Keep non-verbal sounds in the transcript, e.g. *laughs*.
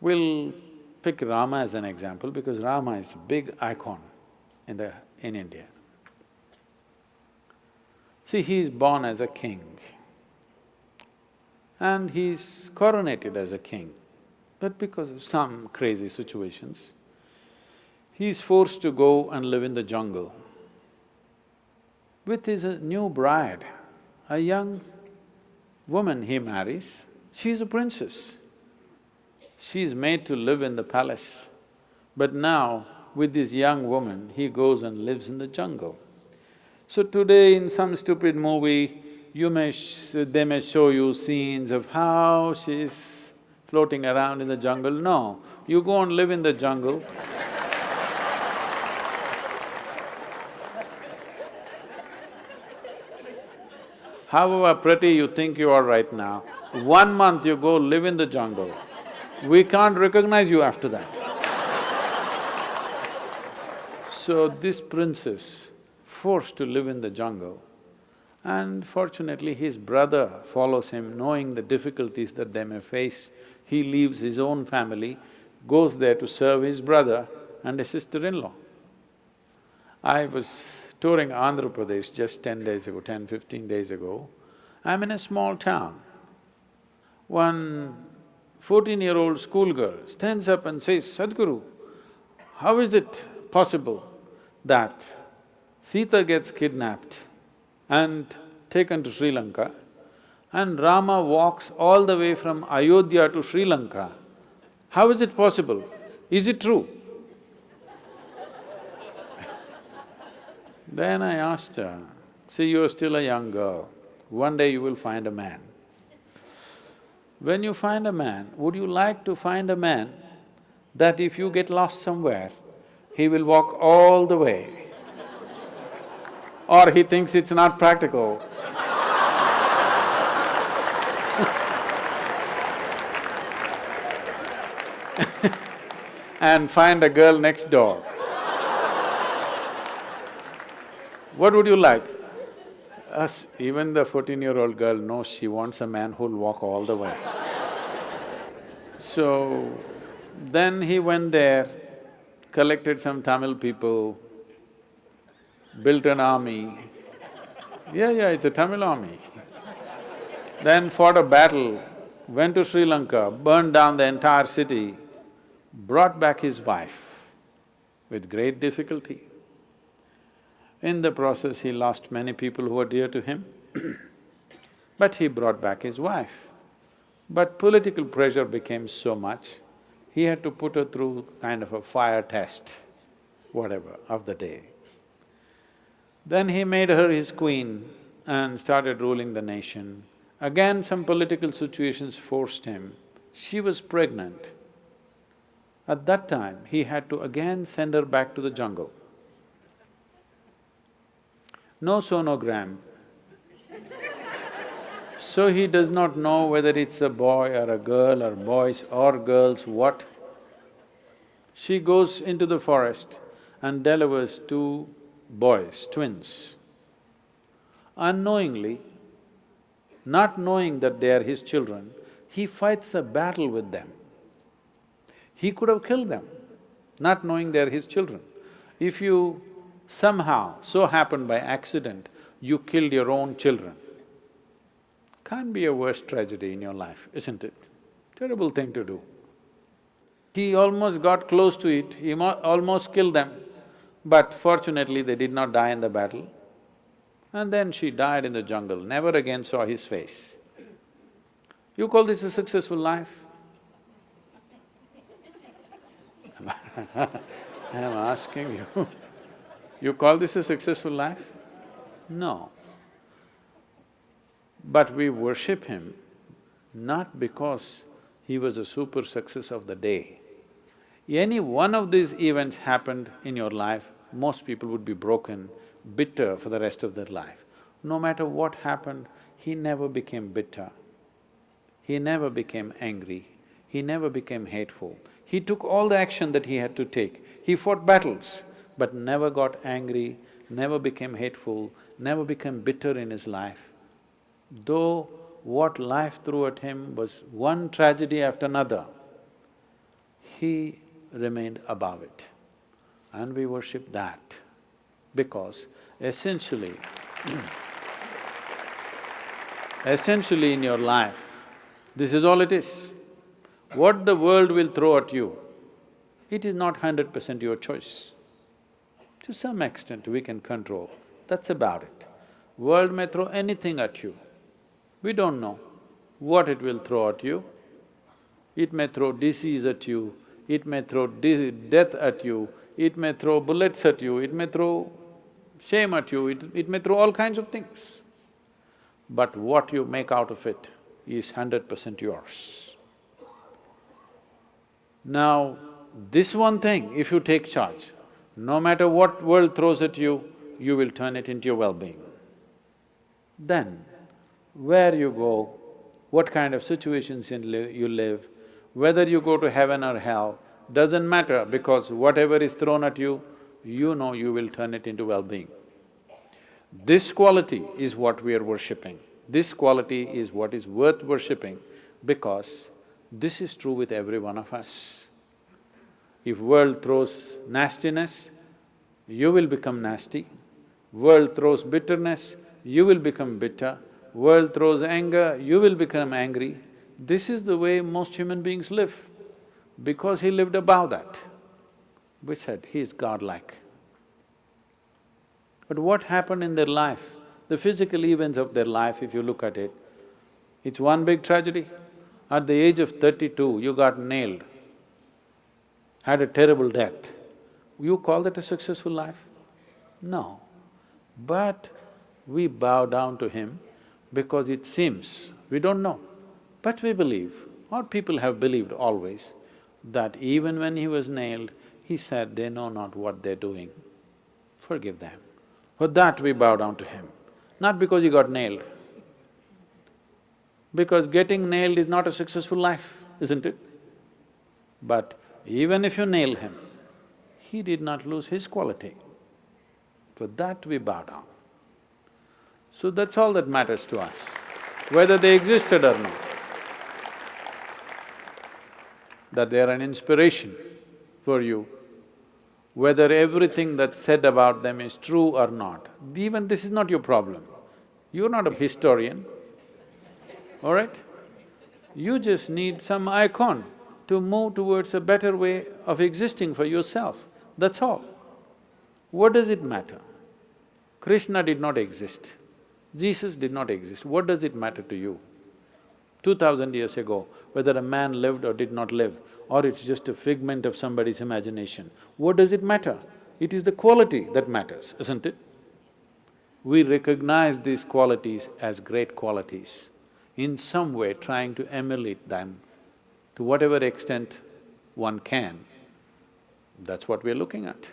We'll pick Rama as an example because Rama is a big icon in the… in India. See, he is born as a king and he's coronated as a king. But because of some crazy situations, he's forced to go and live in the jungle with his uh, new bride, a young woman he marries, she's a princess. She's made to live in the palace, but now with this young woman, he goes and lives in the jungle. So today in some stupid movie, you may… they may show you scenes of how she's floating around in the jungle. No, you go and live in the jungle *laughs* however pretty you think you are right now, one month you go live in the jungle, we can't recognize you after that. so this princess, forced to live in the jungle, and fortunately his brother follows him knowing the difficulties that they may face. He leaves his own family, goes there to serve his brother and a sister-in-law. I was touring Andhra Pradesh just ten days ago, ten, fifteen days ago, I'm in a small town. One fourteen-year-old schoolgirl stands up and says, Sadhguru, how is it possible that Sita gets kidnapped and taken to Sri Lanka and Rama walks all the way from Ayodhya to Sri Lanka? How is it possible? Is it true? *laughs* Then I asked her, see, you're still a young girl, one day you will find a man. When you find a man, would you like to find a man that if you get lost somewhere, he will walk all the way or he thinks it's not practical *laughs* and find a girl next door. What would you like? Us, even the fourteen-year-old girl knows she wants a man who'll walk all the way. so, then he went there, collected some Tamil people, built an army. Yeah, yeah, it's a Tamil army. then fought a battle, went to Sri Lanka, burned down the entire city, brought back his wife with great difficulty. In the process, he lost many people who were dear to him *clears throat* but he brought back his wife. But political pressure became so much, he had to put her through kind of a fire test, whatever, of the day. Then he made her his queen and started ruling the nation. Again, some political situations forced him. She was pregnant. At that time, he had to again send her back to the jungle no sonogram. so he does not know whether it's a boy or a girl or boys or girls, what. She goes into the forest and delivers two boys, twins. Unknowingly, not knowing that they are his children, he fights a battle with them. He could have killed them, not knowing they are his children. If you somehow, so happened by accident, you killed your own children. Can't be a worse tragedy in your life, isn't it? Terrible thing to do. He almost got close to it, he almost killed them, but fortunately they did not die in the battle. And then she died in the jungle, never again saw his face. You call this a successful life? *laughs* I'm asking you *laughs* You call this a successful life? No. But we worship him not because he was a super success of the day. Any one of these events happened in your life, most people would be broken, bitter for the rest of their life. No matter what happened, he never became bitter. He never became angry. He never became hateful. He took all the action that he had to take. He fought battles but never got angry, never became hateful, never became bitter in his life. Though what life threw at him was one tragedy after another, he remained above it. And we worship that because essentially *clears throat* essentially in your life, this is all it is. What the world will throw at you, it is not hundred percent your choice. To some extent we can control, that's about it. World may throw anything at you, we don't know what it will throw at you. It may throw disease at you, it may throw death at you, it may throw bullets at you, it may throw shame at you, it, it may throw all kinds of things. But what you make out of it is hundred percent yours. Now, this one thing, if you take charge, no matter what world throws at you, you will turn it into your well-being. Then, where you go, what kind of situations you live, whether you go to heaven or hell, doesn't matter because whatever is thrown at you, you know you will turn it into well-being. This quality is what we are worshipping. This quality is what is worth worshipping because this is true with every one of us. If world throws nastiness, you will become nasty. World throws bitterness, you will become bitter. World throws anger, you will become angry. This is the way most human beings live. Because he lived above that, we said he is godlike. But what happened in their life, the physical events of their life, if you look at it, it's one big tragedy. At the age of thirty-two, you got nailed, had a terrible death. You call that a successful life? No. But we bow down to him because it seems, we don't know, but we believe, or people have believed always, that even when he was nailed, he said, they know not what they're doing, forgive them. For that we bow down to him, not because he got nailed. Because getting nailed is not a successful life, isn't it? But even if you nail him, he did not lose his quality. For that we bow down. So that's all that matters to us, whether they existed or not. That they are an inspiration for you, whether everything that's said about them is true or not. Even this is not your problem. You're not a historian, all right? You just need some icon to move towards a better way of existing for yourself, that's all. What does it matter? Krishna did not exist. Jesus did not exist, what does it matter to you? Two thousand years ago, whether a man lived or did not live, or it's just a figment of somebody's imagination, what does it matter? It is the quality that matters, isn't it? We recognize these qualities as great qualities, in some way trying to emulate them to whatever extent one can. That's what we're looking at.